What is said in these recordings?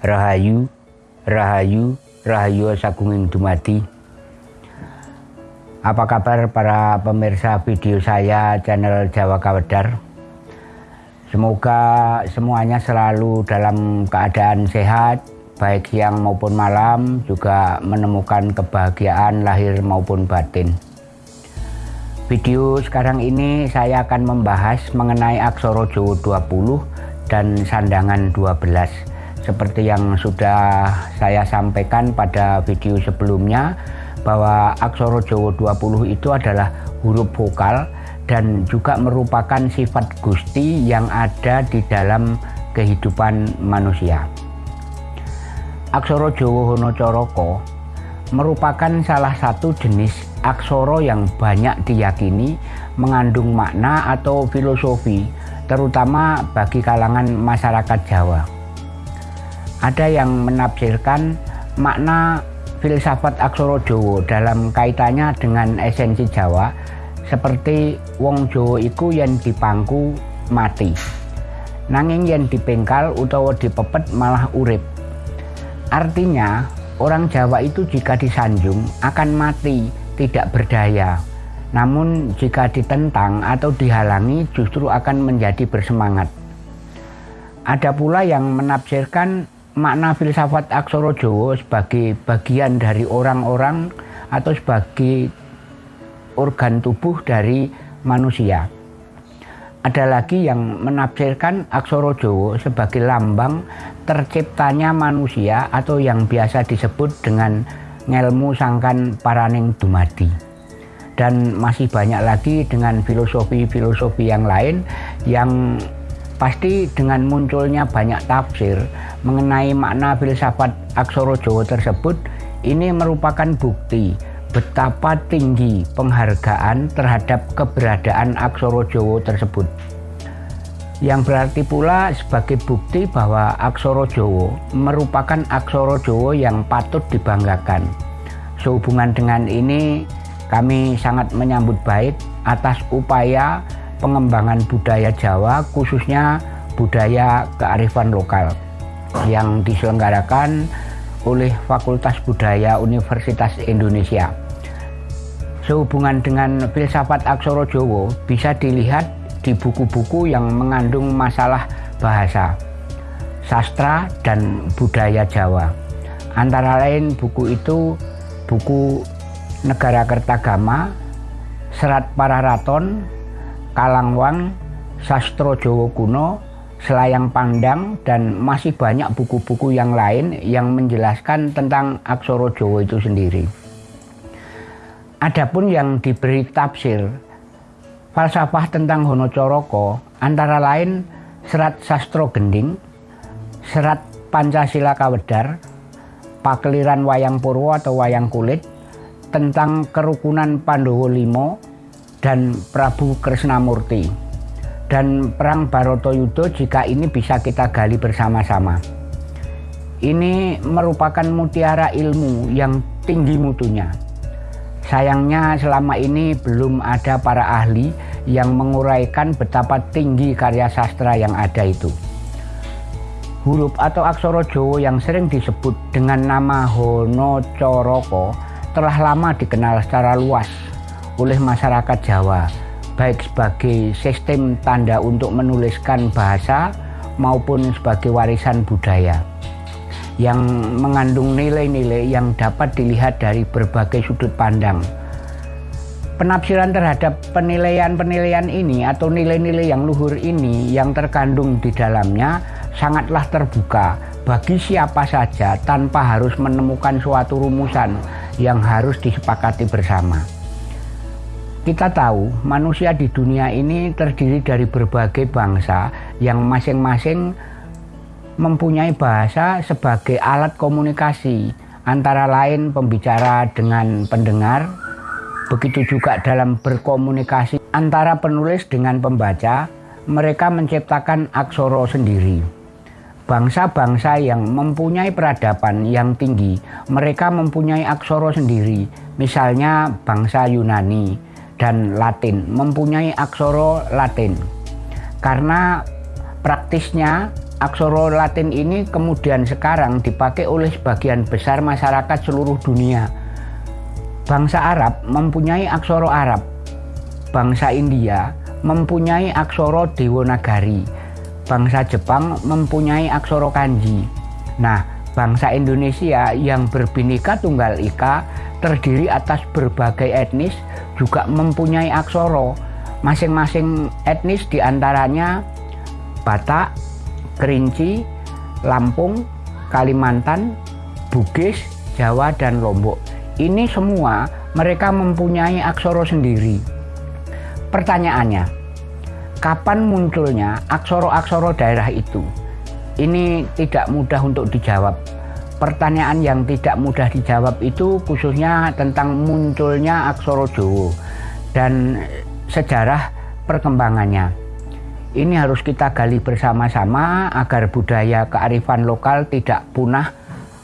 Rahayu, Rahayu, Rahayu Sagunging Dumadi. Apa kabar para pemirsa video saya channel Jawa Kawedar? Semoga semuanya selalu dalam keadaan sehat, baik siang maupun malam, juga menemukan kebahagiaan lahir maupun batin. Video sekarang ini saya akan membahas mengenai Aksoro Jowo 20 dan Sandangan 12 seperti yang sudah saya sampaikan pada video sebelumnya bahwa aksara Jawa 20 itu adalah huruf vokal dan juga merupakan sifat Gusti yang ada di dalam kehidupan manusia. Aksara Jawa Honocoroko merupakan salah satu jenis aksara yang banyak diyakini mengandung makna atau filosofi terutama bagi kalangan masyarakat Jawa. Ada yang menafsirkan makna filsafat aksara Jawa dalam kaitannya dengan esensi Jawa seperti wong Jawa iku yang dipangku mati. Nanging yang dipengkal utawa dipepet malah urip. Artinya, orang Jawa itu jika disanjung akan mati, tidak berdaya. Namun jika ditentang atau dihalangi justru akan menjadi bersemangat. Ada pula yang menafsirkan makna filsafat aksara Jawa sebagai bagian dari orang-orang atau sebagai organ tubuh dari manusia. Ada lagi yang menafsirkan aksara Jawa sebagai lambang terciptanya manusia atau yang biasa disebut dengan ngelmu sangkan paraning dumadi. Dan masih banyak lagi dengan filosofi-filosofi yang lain yang Pasti dengan munculnya banyak tafsir mengenai makna filsafat aksara Jawa tersebut, ini merupakan bukti betapa tinggi penghargaan terhadap keberadaan aksara Jawa tersebut. Yang berarti pula sebagai bukti bahwa aksara Jawa merupakan aksara Jawa yang patut dibanggakan. Sehubungan dengan ini, kami sangat menyambut baik atas upaya pengembangan budaya Jawa khususnya budaya kearifan lokal yang diselenggarakan oleh Fakultas Budaya Universitas Indonesia. Sehubungan dengan filsafat aksara Jawa bisa dilihat di buku-buku yang mengandung masalah bahasa, sastra, dan budaya Jawa. Antara lain buku itu buku Negara Kertagama, Serat Pararaton, Kalangwang, Sastro Jawa Kuno, Selayang Pandang, dan masih banyak buku-buku yang lain yang menjelaskan tentang aksara Jawa itu sendiri. Adapun yang diberi tafsir falsafah tentang Honocoroko antara lain Serat Sastro Gending, Serat Pancasila Kawedar, Pakeliran Wayang Purwo atau Wayang Kulit, tentang kerukunan Pandowo Limo, dan Prabu Krisnamurti dan perang Barotoyudo jika ini bisa kita gali bersama-sama. Ini merupakan mutiara ilmu yang tinggi mutunya. Sayangnya selama ini belum ada para ahli yang menguraikan betapa tinggi karya sastra yang ada itu. Huruf atau aksara Jawa yang sering disebut dengan nama Hono Coroko telah lama dikenal secara luas oleh masyarakat Jawa baik sebagai sistem tanda untuk menuliskan bahasa maupun sebagai warisan budaya yang mengandung nilai-nilai yang dapat dilihat dari berbagai sudut pandang. Penafsiran terhadap penilaian-penilaian ini atau nilai-nilai yang luhur ini yang terkandung di dalamnya sangatlah terbuka bagi siapa saja tanpa harus menemukan suatu rumusan yang harus disepakati bersama. Kita tahu manusia di dunia ini terdiri dari berbagai bangsa yang masing-masing mempunyai bahasa sebagai alat komunikasi. Antara lain pembicara dengan pendengar begitu juga dalam berkomunikasi antara penulis dengan pembaca mereka menciptakan aksoro sendiri. Bangsa-bangsa yang mempunyai peradaban yang tinggi mereka mempunyai aksoro sendiri. Misalnya bangsa Yunani dan Latin, mempunyai aksara Latin. Karena praktisnya aksara Latin ini kemudian sekarang dipakai oleh sebagian besar masyarakat seluruh dunia. Bangsa Arab mempunyai aksara Arab. Bangsa India mempunyai aksara Dewanagari. Bangsa Jepang mempunyai aksara Kanji. Nah, bangsa Indonesia yang berbineka tunggal ika terdiri atas berbagai etnis juga mempunyai aksara. Masing-masing etnis di antaranya Batak, Kerinci, Lampung, Kalimantan, Bugis, Jawa, dan Lombok. Ini semua mereka mempunyai aksara sendiri. Pertanyaannya, kapan munculnya aksara-aksara daerah itu? Ini tidak mudah untuk dijawab. Pertanyaan yang tidak mudah dijawab itu khususnya tentang munculnya aksara Jawa dan sejarah perkembangannya. Ini harus kita gali bersama-sama agar budaya kearifan lokal tidak punah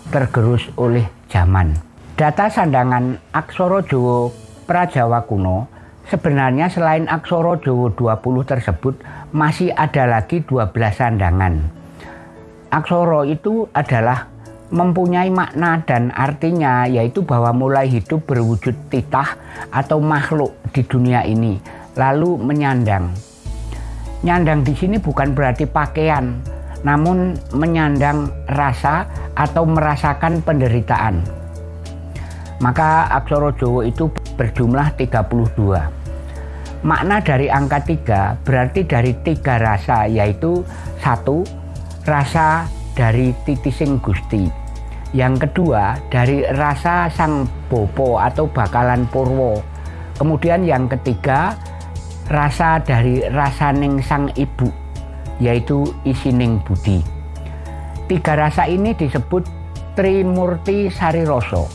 tergerus oleh zaman. Data sandangan Aksoro Jowo Prajawa kuno sebenarnya selain Aksoro Jowo 20 tersebut masih ada lagi 12 sandangan. Aksoro itu adalah mempunyai makna dan artinya yaitu bahwa mulai hidup berwujud titah atau makhluk di dunia ini lalu menyandang Nyandang di sini bukan berarti pakaian, namun menyandang rasa atau merasakan penderitaan. Maka aksara Jawa itu berjumlah 32. Makna dari angka 3 berarti dari tiga rasa yaitu satu rasa dari titising Gusti. Yang kedua dari rasa sang bopo atau bakalan purwo. Kemudian yang ketiga rasa dari rasaning sang ibu yaitu isining budi tiga rasa ini disebut Trimurti Sariroso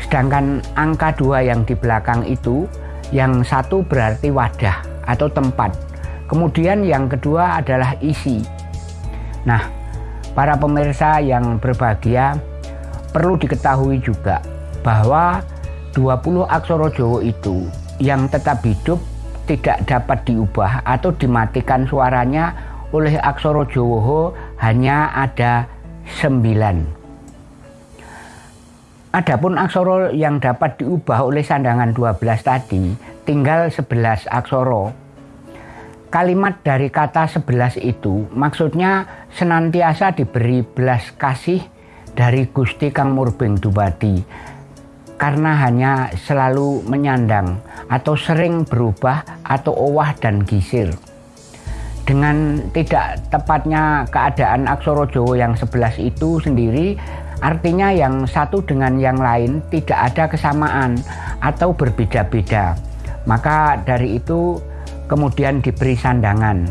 sedangkan angka dua yang di belakang itu yang satu berarti wadah atau tempat kemudian yang kedua adalah isi nah para pemirsa yang berbahagia perlu diketahui juga bahwa 20 aksara Jawa itu yang tetap hidup tidak dapat diubah atau dimatikan suaranya oleh aksara Jawa hanya ada sembilan. Adapun aksara yang dapat diubah oleh sandangan 12 tadi tinggal 11 aksara. Kalimat dari kata 11 itu maksudnya senantiasa diberi belas kasih dari Gusti Kang Murbeng Dubadi karena hanya selalu menyandang atau sering berubah atau owah dan gisir. Dengan tidak tepatnya keadaan aksara Jawa yang sebelas itu sendiri artinya yang satu dengan yang lain tidak ada kesamaan atau berbeda-beda. Maka dari itu kemudian diberi sandangan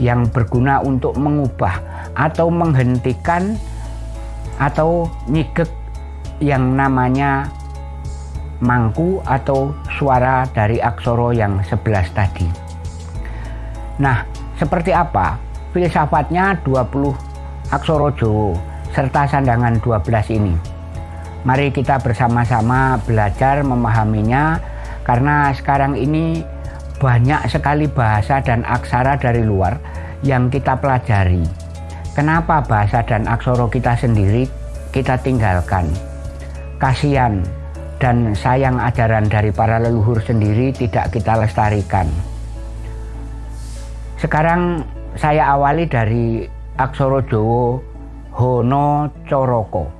yang berguna untuk mengubah atau menghentikan atau nyigek yang namanya mangku atau suara dari aksoro yang sebelas tadi. Nah, seperti apa filsafatnya 20 aksoro Jowo serta sandangan 12 ini? Mari kita bersama-sama belajar memahaminya karena sekarang ini banyak sekali bahasa dan aksara dari luar yang kita pelajari. Kenapa bahasa dan aksoro kita sendiri kita tinggalkan? Kasihan dan sayang ajaran dari para leluhur sendiri tidak kita lestarikan. Sekarang saya awali dari Aksoro Jowo Hono Coroko.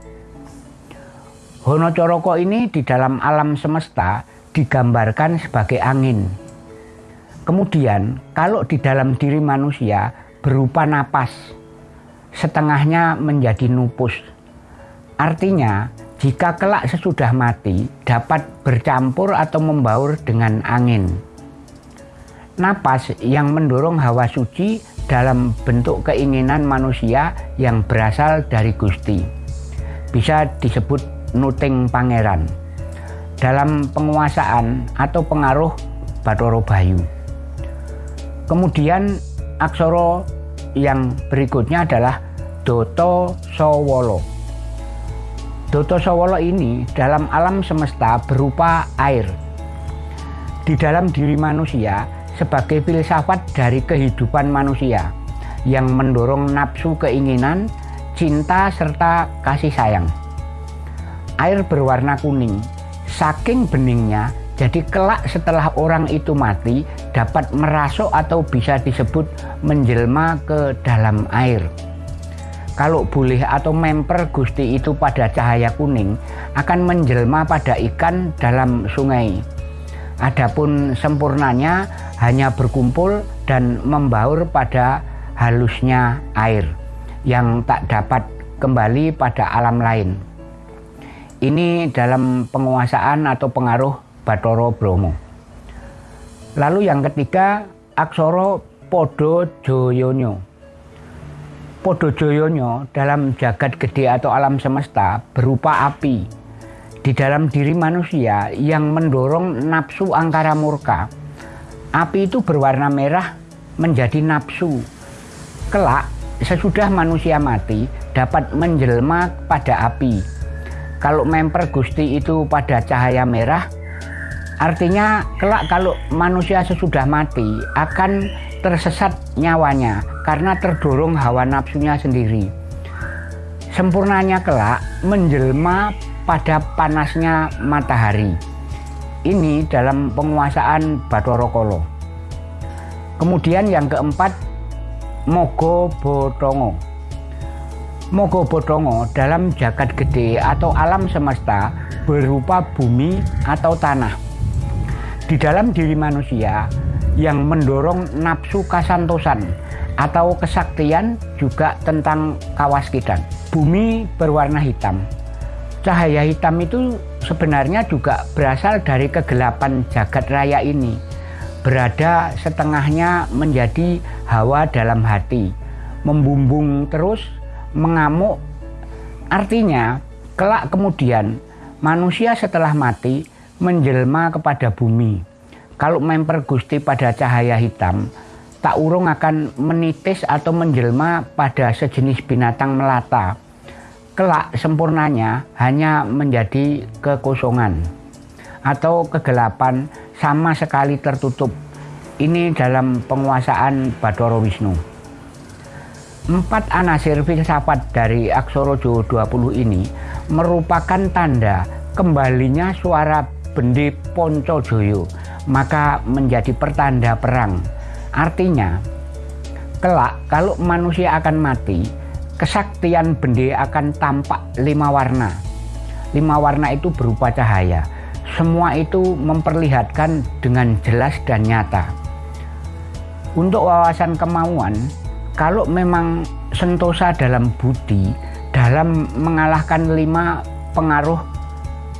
Hono Coroko ini di dalam alam semesta digambarkan sebagai angin. Kemudian kalau di dalam diri manusia berupa napas, setengahnya menjadi nupus. Artinya jika kelak sesudah mati dapat bercampur atau membaur dengan angin. Napas yang mendorong hawa suci dalam bentuk keinginan manusia yang berasal dari Gusti. Bisa disebut nuting pangeran. Dalam penguasaan atau pengaruh Batoro Bayu. Kemudian aksoro yang berikutnya adalah Doto Sowolo Doto Sowolo ini dalam alam semesta berupa air. Di dalam diri manusia sebagai filsafat dari kehidupan manusia yang mendorong nafsu keinginan, cinta, serta kasih sayang. Air berwarna kuning, saking beningnya, jadi kelak setelah orang itu mati dapat merasuk atau bisa disebut menjelma ke dalam air. Kalau boleh atau memper Gusti itu pada cahaya kuning akan menjelma pada ikan dalam sungai. Adapun sempurnanya hanya berkumpul dan membaur pada halusnya air yang tak dapat kembali pada alam lain. Ini dalam penguasaan atau pengaruh Batoro Bromo. Lalu yang ketiga, Aksoro Podo Joyonyo. Podo Joyonyo dalam jagat gede atau alam semesta berupa api di dalam diri manusia yang mendorong nafsu angkara murka. Api itu berwarna merah menjadi nafsu. Kelak, sesudah manusia mati, dapat menjelma pada api. Kalau memper Gusti itu pada cahaya merah, artinya kelak kalau manusia sesudah mati akan tersesat nyawanya karena terdorong hawa nafsunya sendiri. Sempurnanya kelak menjelma pada panasnya matahari. Ini dalam penguasaan Bathara Kala. Kemudian yang keempat, Mogo Botongo. Mogo Botongo dalam jagat gede atau alam semesta berupa bumi atau tanah. Di dalam diri manusia yang mendorong nafsu kasantosan atau kesaktian juga tentang kawaskidan. Bumi berwarna hitam, Cahaya hitam itu sebenarnya juga berasal dari kegelapan jagat raya ini. Berada setengahnya menjadi hawa dalam hati, membumbung terus, mengamuk. Artinya, kelak kemudian manusia setelah mati menjelma kepada bumi. Kalau memper Gusti pada cahaya hitam, tak urung akan menitis atau menjelma pada sejenis binatang melata kelak sempurnanya hanya menjadi kekosongan atau kegelapan sama sekali tertutup. Ini dalam penguasaan Badoro Wisnu. Empat anasir filsafat dari Aksoro Jowo 20 ini merupakan tanda kembalinya suara Bendi Ponco Joyo, maka menjadi pertanda perang. Artinya, kelak kalau manusia akan mati, kesaktian bende akan tampak lima warna. Lima warna itu berupa cahaya. Semua itu memperlihatkan dengan jelas dan nyata. Untuk wawasan kemauan, kalau memang sentosa dalam budi, dalam mengalahkan lima pengaruh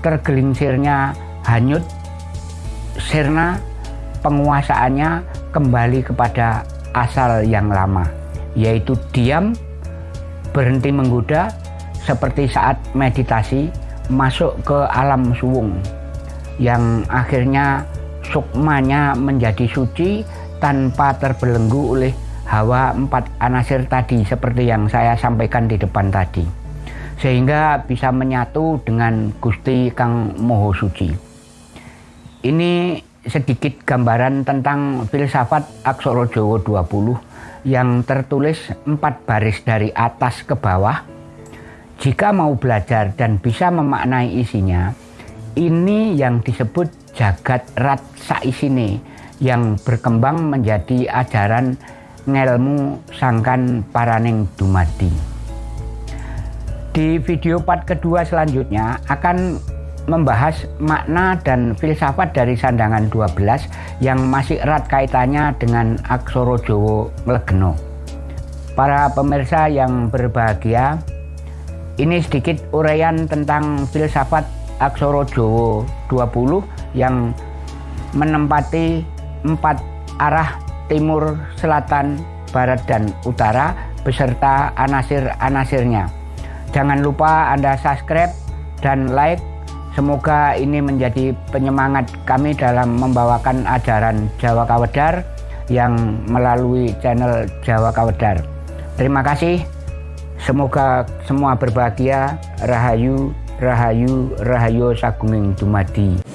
tergelincirnya hanyut, sirna penguasaannya kembali kepada asal yang lama, yaitu diam, berhenti menggoda seperti saat meditasi masuk ke alam suwung yang akhirnya sukmanya menjadi suci tanpa terbelenggu oleh hawa empat anasir tadi seperti yang saya sampaikan di depan tadi sehingga bisa menyatu dengan Gusti Kang Moho Suci ini sedikit gambaran tentang filsafat Aksara Jawa 20 yang tertulis empat baris dari atas ke bawah. Jika mau belajar dan bisa memaknai isinya, ini yang disebut jagat rat saisine yang berkembang menjadi ajaran ngelmu sangkan paraning dumadi. Di video part kedua selanjutnya akan membahas makna dan filsafat dari sandangan 12 yang masih erat kaitannya dengan Aksoro Jowo Legeno. Para pemirsa yang berbahagia, ini sedikit uraian tentang filsafat Aksoro Jowo 20 yang menempati empat arah timur, selatan, barat, dan utara beserta anasir-anasirnya. Jangan lupa Anda subscribe dan like Semoga ini menjadi penyemangat kami dalam membawakan ajaran Jawa Kawedar yang melalui channel Jawa Kawedar. Terima kasih. Semoga semua berbahagia. Rahayu, Rahayu, Rahayu Sagunging Dumadi.